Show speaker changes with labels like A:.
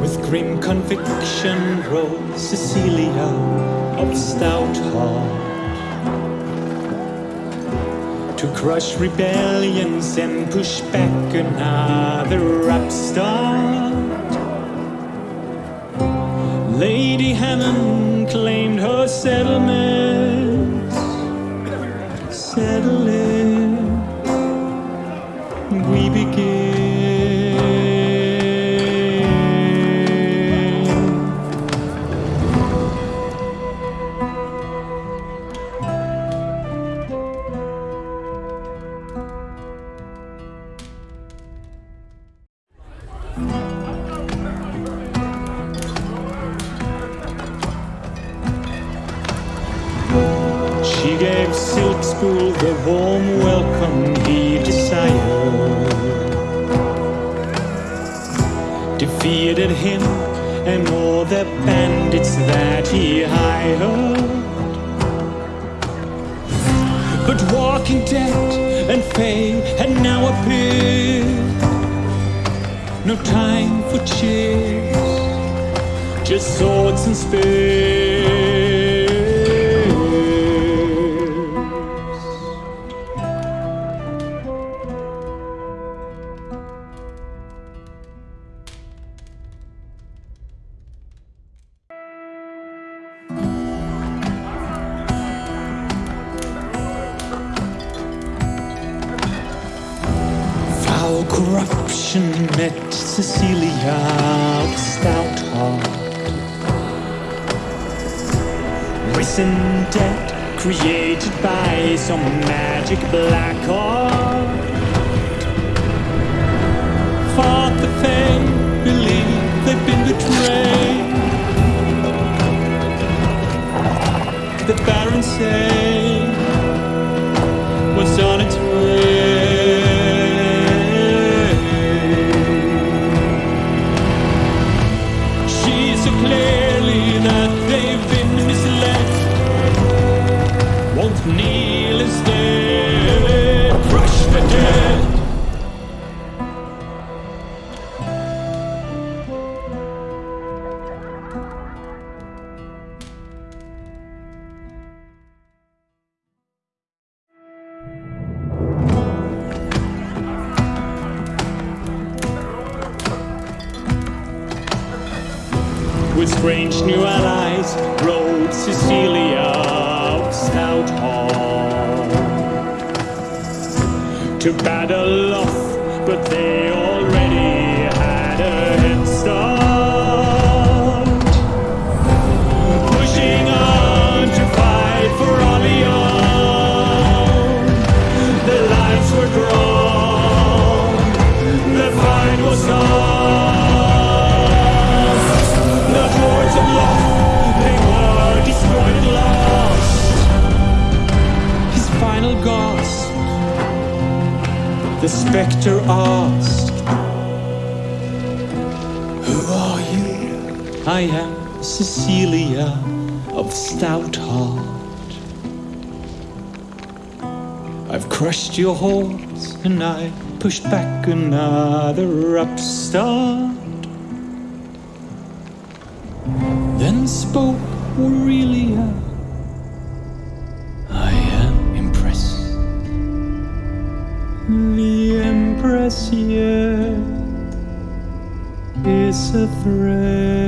A: With grim conviction rose Cecilia of stout heart to crush rebellions and push back another upstart. Lady Hammond claimed her settlements, settling. We begin. She gave Silk Spool the warm welcome he desired. Defeated him and all the bandits that he hired. But Walking Dead and Faye had now appeared. No time for cheers, just swords and spears. Corruption met Cecilia of stout heart. Risen dead, created by some magic black art. Fought the Saw clearly that they've been misled. Won't kneel Strange new allies rode Cecilia of stout heart to battle off, but they the spectre asked, Who are you? I am Cecilia of stout heart. I've crushed your hordes and I pushed back another upstart. Then spoke Aurelia. Yet is a threat.